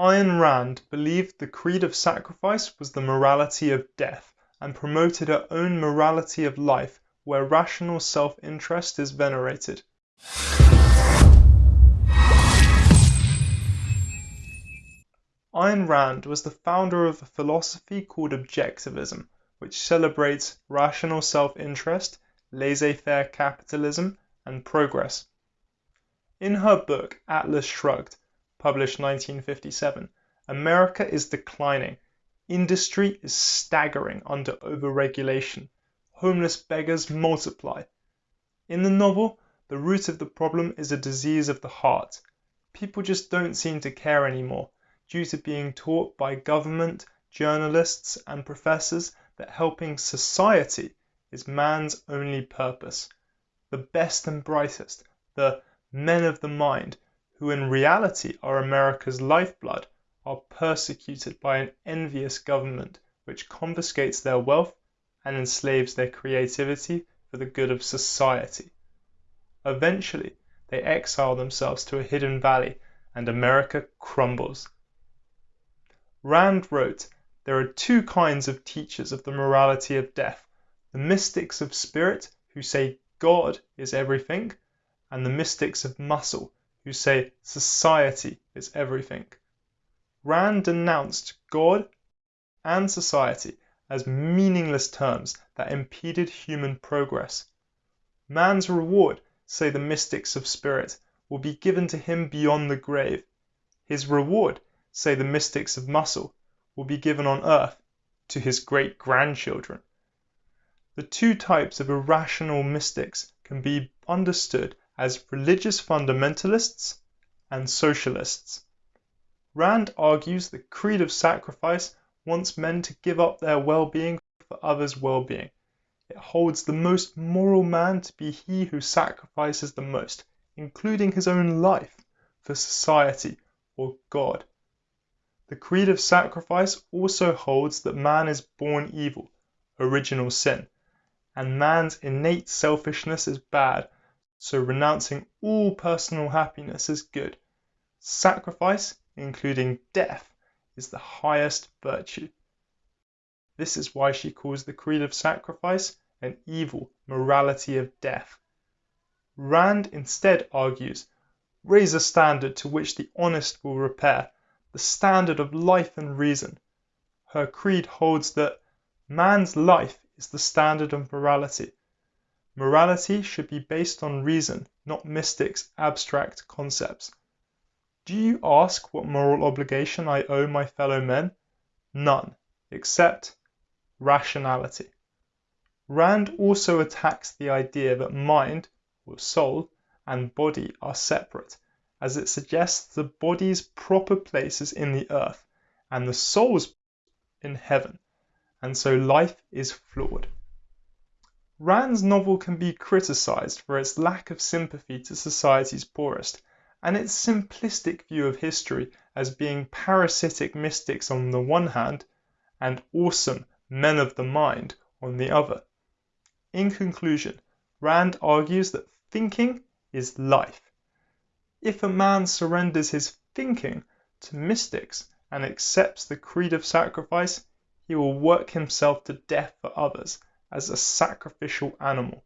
Ayn Rand believed the creed of sacrifice was the morality of death, and promoted her own morality of life where rational self-interest is venerated. Ayn Rand was the founder of a philosophy called Objectivism, which celebrates rational self-interest, laissez-faire capitalism, and progress. In her book Atlas Shrugged, published 1957, America is declining. Industry is staggering under overregulation. Homeless beggars multiply. In the novel, the root of the problem is a disease of the heart. People just don't seem to care anymore, due to being taught by government, journalists, and professors that helping society is man's only purpose. The best and brightest, the men of the mind, who in reality are America's lifeblood, are persecuted by an envious government which confiscates their wealth and enslaves their creativity for the good of society. Eventually they exile themselves to a hidden valley and America crumbles. Rand wrote, There are two kinds of teachers of the morality of death the mystics of spirit who say God is everything and the mystics of muscle, who say society is everything. Rand denounced God and society as meaningless terms that impeded human progress. Man's reward, say the mystics of spirit, will be given to him beyond the grave. His reward, say the mystics of muscle, will be given on earth to his great grandchildren. The two types of irrational mystics can be understood as religious fundamentalists and socialists. Rand argues the creed of sacrifice wants men to give up their well-being for others' well-being. It holds the most moral man to be he who sacrifices the most, including his own life, for society or God. The creed of sacrifice also holds that man is born evil, original sin, and man's innate selfishness is bad so renouncing all personal happiness is good. Sacrifice, including death, is the highest virtue. This is why she calls the creed of sacrifice an evil morality of death. Rand instead argues, raise a standard to which the honest will repair, the standard of life and reason. Her creed holds that man's life is the standard of morality, Morality should be based on reason, not mystics' abstract concepts. Do you ask what moral obligation I owe my fellow men? None, except rationality. Rand also attacks the idea that mind, or soul, and body are separate, as it suggests the body's proper place is in the earth, and the soul's in heaven, and so life is flawed. Rand's novel can be criticized for its lack of sympathy to society's poorest, and its simplistic view of history as being parasitic mystics on the one hand, and awesome men of the mind on the other. In conclusion, Rand argues that thinking is life. If a man surrenders his thinking to mystics and accepts the creed of sacrifice, he will work himself to death for others as a sacrificial animal.